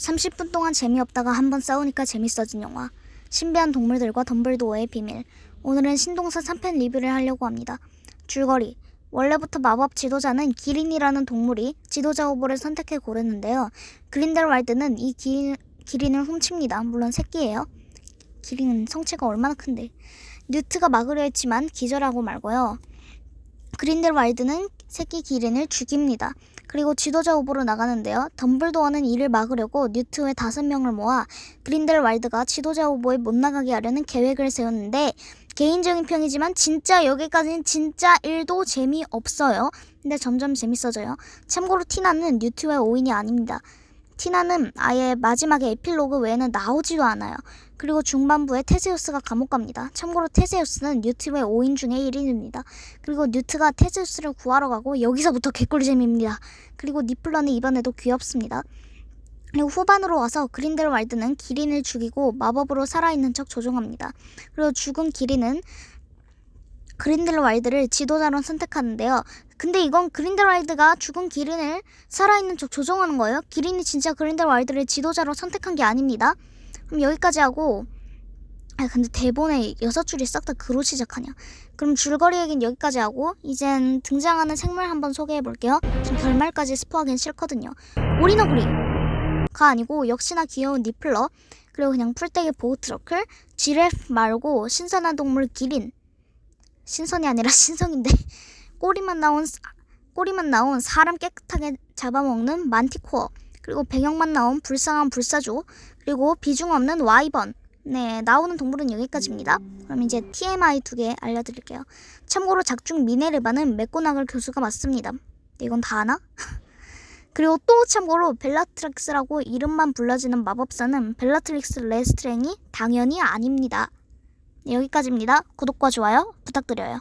30분 동안 재미없다가 한 번 싸우니까 재밌어진 영화 신비한 동물들과 덤블도어의 비밀 오늘은 신동사 3편 리뷰를 하려고 합니다. 줄거리 원래부터 마법 지도자는 기린이라는 동물이 지도자 후보를 선택해 고르는데요. 그린델왈드는 이 기, 기린을 훔칩니다. 물론 새끼예요. 기린은 성체가 얼마나 큰데. 뉴트가 막으려 했지만 기절하고 말고요. 그린델왈드는 새끼 기린을 죽입니다. 그리고 지도자 후보로 나가는데요. 덤블도어는 이를 막으려고 뉴트 외 다섯 명을 모아 그린델왈드가 지도자 후보에 못 나가게 하려는 계획을 세웠는데 개인적인 평이지만 진짜 여기까지는 진짜 1도 재미없어요. 근데 점점 재밌어져요. 참고로 티나는 뉴트의 오인이 아닙니다. 티나는 아예 마지막에 에필로그 외에는 나오지도 않아요. 그리고 중반부에 테세우스가 감옥 갑니다. 참고로 테세우스는 뉴트의 5인 중에 1인입니다. 그리고 뉴트가 테세우스를 구하러 가고 여기서부터 개꿀잼입니다. 그리고 니플러는 이번에도 귀엽습니다. 그리고 후반으로 와서 그린델 왈드는 기린을 죽이고 마법으로 살아있는 척 조종합니다. 그리고 죽은 기린은 그린델 왈드를 지도자로 선택하는데요. 근데 이건 그린델 왈드가 죽은 기린을 살아있는 척 조종하는 거예요. 기린이 진짜 그린델 왈드를 지도자로 선택한 게 아닙니다. 그럼 여기까지 하고 아 근데 대본에 여섯 줄이 싹 다 그로 시작하냐. 그럼 줄거리 얘기는 여기까지 하고 이젠 등장하는 생물 한번 소개해 볼게요. 지금 결말까지 스포하긴 싫거든요. 오리너구리가 아니고 역시나 귀여운 니플러. 그리고 그냥 풀떼기 보호트러클. 지레프 말고 신선한 동물 기린. 신선이 아니라 신성인데. 꼬리만 나온 사- 꼬리만 나온 사람 깨끗하게 잡아먹는 만티코어 그리고 배경만 나온 불쌍한 불사조 그리고 비중 없는 와이번. 네 나오는 동물은 여기까지입니다. 그럼 이제 TMI 두 개 알려드릴게요. 참고로 작중 미네르바는 메꼬나글 교수가 맞습니다. 네, 이건 다 아나? 그리고 또 참고로 벨라트릭스라고 이름만 불러지는 마법사는 벨라트릭스 레스트랭이 당연히 아닙니다. 네, 여기까지입니다. 구독과 좋아요 부탁드려요